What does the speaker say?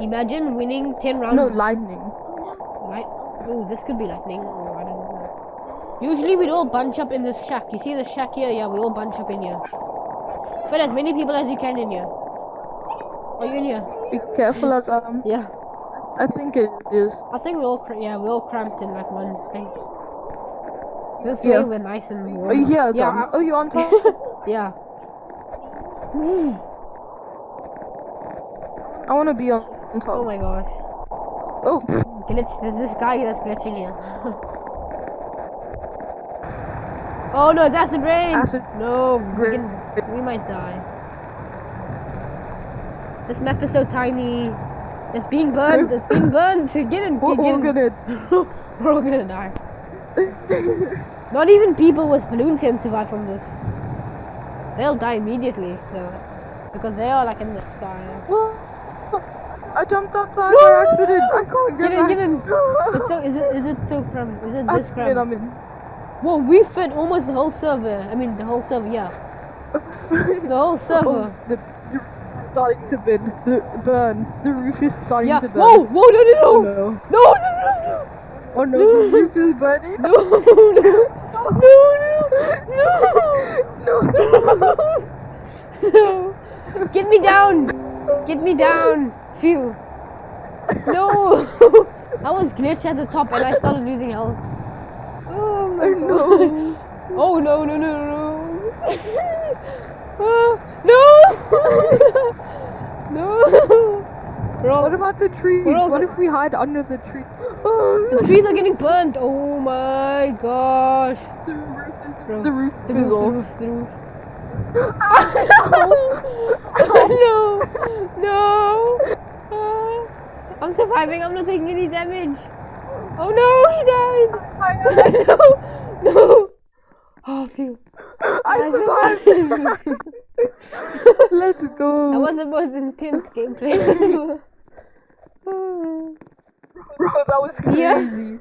Imagine winning 10 rounds. No, lightning. Light. Oh, this could be lightning. Oh, I don't know. Usually we'd all bunch up in this shack. You see the shack here? Yeah, we all bunch up in here. Fit as many people as you can in here. Are you in here? Be careful as um. Yeah. I think it is. I think we all, yeah, we all cramped in like one space. This Yeah. way we're nice and warm. Are you here, Yeah, Tom? I- oh, you on top? yeah. I want to be on, on top. Oh my gosh. Oh, Glitch. There's this guy that's glitching here. oh no, it's acid rain. Acid No, we, can, we might die. This map is so tiny. It's being burned. It's being burned. Get in. we're get all in. gonna. We're all gonna die. Not even people with balloons can survive from this. They'll die immediately, so because they are like in the sky. I jumped outside by accident. I can't get, Get in, back. get in. It's so, is it is it so cram? Is it I'm this in, cram? I'm in. Whoa, we fit almost the whole server. I mean, the whole server, yeah. The whole oh, server. Oh, the, the starting to burn. The burn. The roof is starting yeah. to burn. Whoa, whoa, no, no, Oh no. no. No, no, no, Oh no, the roof is burning. no. No, no, no, No. no. No. Get me down. Get me down. Phew. No. I was glitched at the top and I started losing health. Oh Oh no. Oh no no no no. oh, no. no. Bro, What about the trees? What if we hide under the tree? Oh, the trees are getting burnt. Oh my gosh. the roof is, Bro, the roof The is roof, off. the roof, the roof. Ah, no, no. Ah, I'm. I'm not taking any damage. Oh no, he died. no, no. Oh, phew. I survived. Let's That go. was the most intense gameplay. Bro, that was Yeah. crazy.